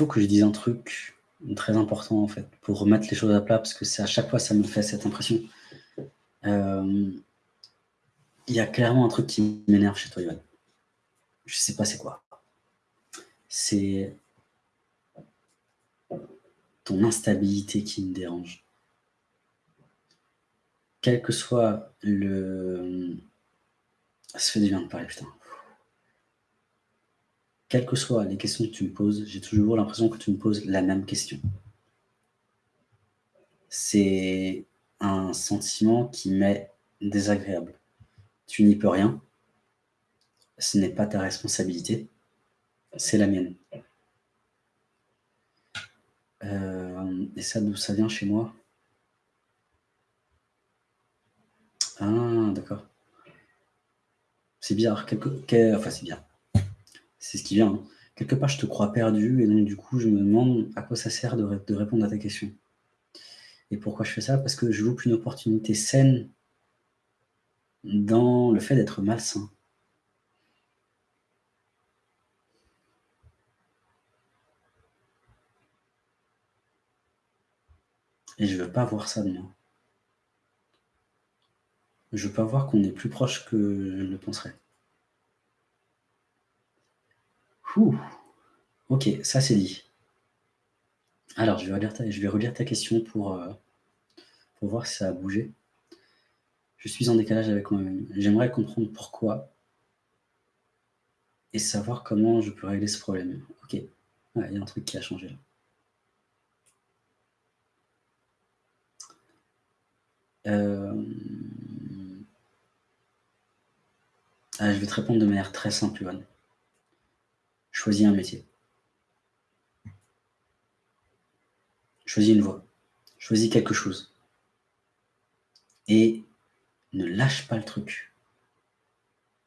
faut que je dise un truc très important, en fait, pour remettre les choses à plat, parce que c'est à chaque fois, ça me fait cette impression. Euh, il y a clairement un truc qui m'énerve chez toi, Yoann. Je sais pas c'est quoi. C'est ton instabilité qui me dérange. Quel que soit le... Ça fait du bien de parler, putain. Quelles que soient les questions que tu me poses, j'ai toujours l'impression que tu me poses la même question. C'est un sentiment qui m'est désagréable. Tu n'y peux rien. Ce n'est pas ta responsabilité. C'est la mienne. Euh, et ça, d'où ça vient chez moi? Ah, d'accord. C'est bizarre. Enfin, c'est bien. C'est ce qui vient. Hein. Quelque part, je te crois perdu, et donc du coup, je me demande à quoi ça sert de, répondre à ta question. Et pourquoi je fais ça? Parce que je loupe une opportunité saine dans le fait d'être malsain. Et je veux pas voir ça de moi. Je veux pas voir qu'on est plus proche que je ne le penserais. Ouh. Ok, ça c'est dit. Alors, je vais relire ta, ta question pour, euh, pour voir si ça a bougé. Je suis en décalage avec moi-même. J'aimerais comprendre pourquoi et savoir comment je peux régler ce problème. Ok, il y a un truc qui a changé là. Euh, ah, je vais te répondre de manière très simple, Ivan. Choisis un métier. Choisis une voie. Choisis quelque chose. Et ne lâche pas le truc.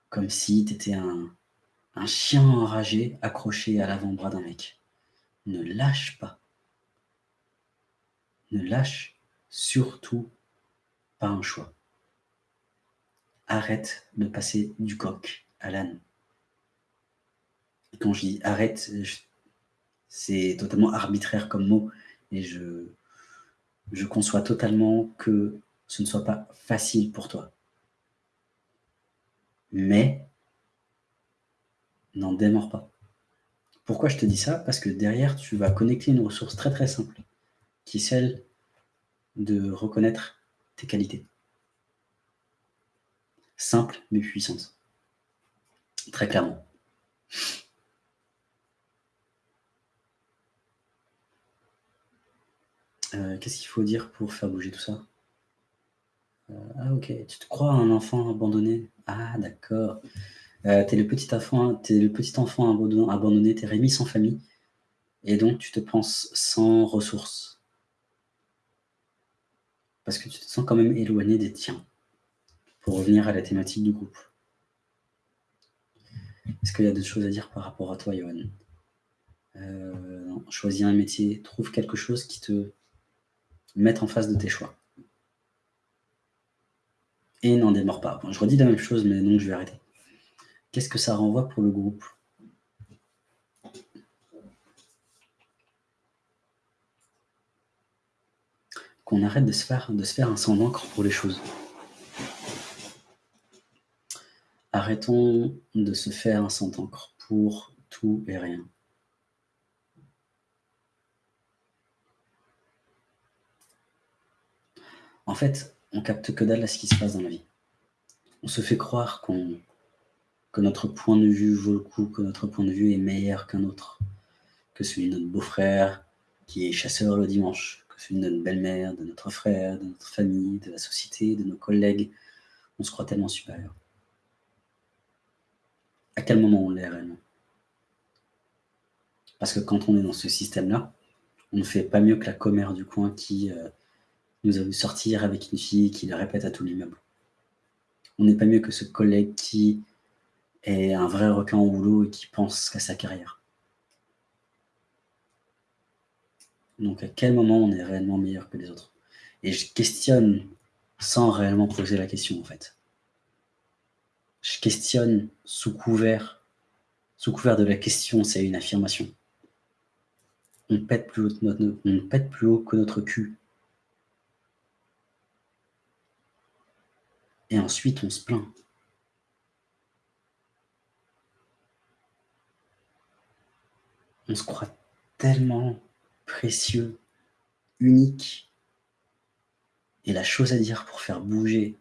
Comme si tu étais un, un chien enragé accroché à l'avant-bras d'un mec. Ne lâche pas. Ne lâche surtout pas un choix. Arrête de passer du coq à l'âne. Quand je dis arrête, c'est totalement arbitraire comme mot et je, je conçois totalement que ce ne soit pas facile pour toi. Mais n'en démords pas. Pourquoi je te dis ça? Parce que derrière, tu vas connecter une ressource très très simple, qui est celle de reconnaître tes qualités. Simple mais puissante. Très clairement. Euh, qu'est-ce qu'il faut dire pour faire bouger tout ça euh, Ah ok, tu te crois un enfant abandonné Ah d'accord. Euh, t'es le petit enfant, es le petit enfant abandonné, t'es remis sans famille, et donc tu te penses sans ressources. Parce que tu te sens quand même éloigné des tiens, pour revenir à la thématique du groupe. Est-ce qu'il y a d'autres choses à dire par rapport à toi, Johan? Choisis un métier, trouve quelque chose qui te mettre en face de tes choix. Et n'en démords pas. je redis la même chose, mais donc je vais arrêter. Qu'est-ce que ça renvoie pour le groupe? Qu'on arrête de se, faire, de se faire un sang d'encre pour les choses. Arrêtons de se faire un sang d'encre pour tout et rien. En fait, on capte que dalle à ce qui se passe dans la vie. On se fait croire que notre point de vue vaut le coup, que notre point de vue est meilleur qu'un autre, que celui de notre beau-frère qui est chasseur le dimanche, que celui de notre belle-mère, de notre frère, de notre famille, de la société, de nos collègues. On se croit tellement supérieur. À quel moment on l'est réellement? Parce que quand on est dans ce système-là, on ne fait pas mieux que la commère du coin qui euh, nous a sortir avec une fille qui le répète à tout l'immeuble. On n'est pas mieux que ce collègue qui est un vrai requin au boulot et qui pense qu'à sa carrière. Donc à quel moment on est réellement meilleur que les autres? Et je questionne sans réellement poser la question en fait. Je questionne sous couvert, sous couvert de la question, c'est une affirmation. on pète plus haut, notre, on pète plus haut que notre cul. Et ensuite, on se plaint. On se croit tellement précieux, unique. Et la chose à dire pour faire bouger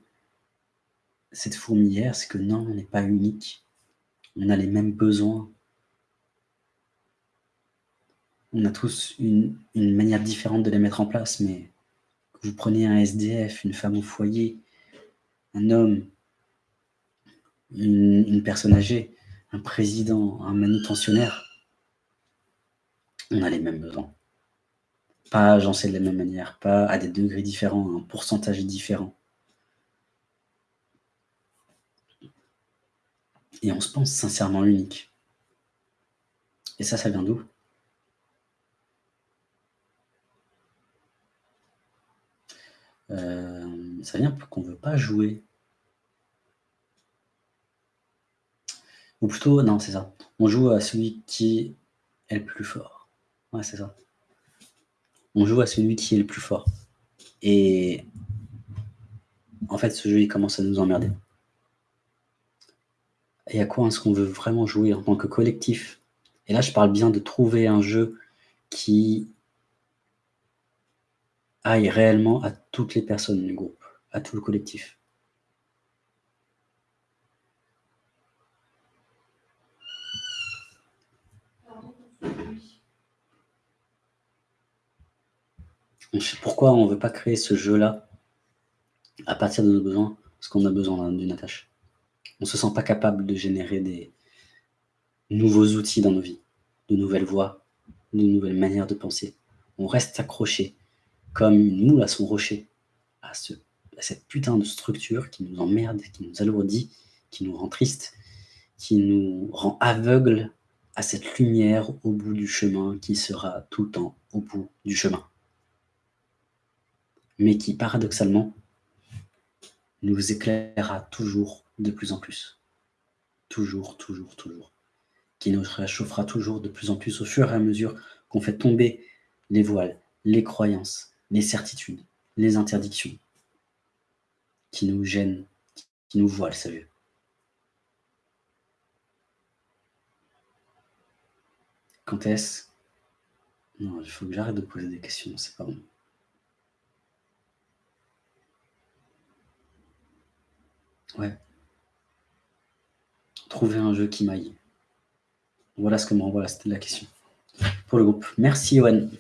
cette fourmilière, c'est que non, on n'est pas unique. On a les mêmes besoins. On a tous une, manière différente de les mettre en place, mais vous prenez un SDF, une femme au foyer, un homme, une, personne âgée, un président, un manutentionnaire, on a les mêmes besoins. Pas agencés de la même manière, pas à des degrés différents, un pourcentage différent. Et on se pense sincèrement unique. Et ça, ça vient d'où? Euh, Ça vient qu'on ne veut pas jouer. Ou plutôt, non, c'est ça. On joue à celui qui est le plus fort. Ouais, c'est ça. On joue à celui qui est le plus fort. Et en fait, ce jeu, il commence à nous emmerder. Et à quoi est-ce qu'on veut vraiment jouer en tant que collectif? Et là, je parle bien de trouver un jeu qui aille réellement à toutes les personnes du groupe, à tout le collectif. Pourquoi on ne veut pas créer ce jeu-là à partir de nos besoins Parce qu'on a besoin d'une attache. On ne se sent pas capable de générer des nouveaux outils dans nos vies, de nouvelles voies, de nouvelles manières de penser. On reste accroché comme une moule à son rocher, à, ce, à cette putain de structure qui nous emmerde, qui nous alourdit, qui nous rend triste, qui nous rend aveugle à cette lumière au bout du chemin qui sera tout le temps au bout du chemin mais qui, paradoxalement, nous éclairera toujours de plus en plus. Toujours, toujours, toujours. Qui nous réchauffera toujours de plus en plus au fur et à mesure qu'on fait tomber les voiles, les croyances, les certitudes, les interdictions qui nous gênent, qui nous voilent, savez. Quand est-ce? Non, il faut que j'arrête de poser des questions, c'est pas bon. Ouais. Trouver un jeu qui m'aille. Voilà ce que m'envoie, c'était la question. Pour le groupe. Merci, Yoann.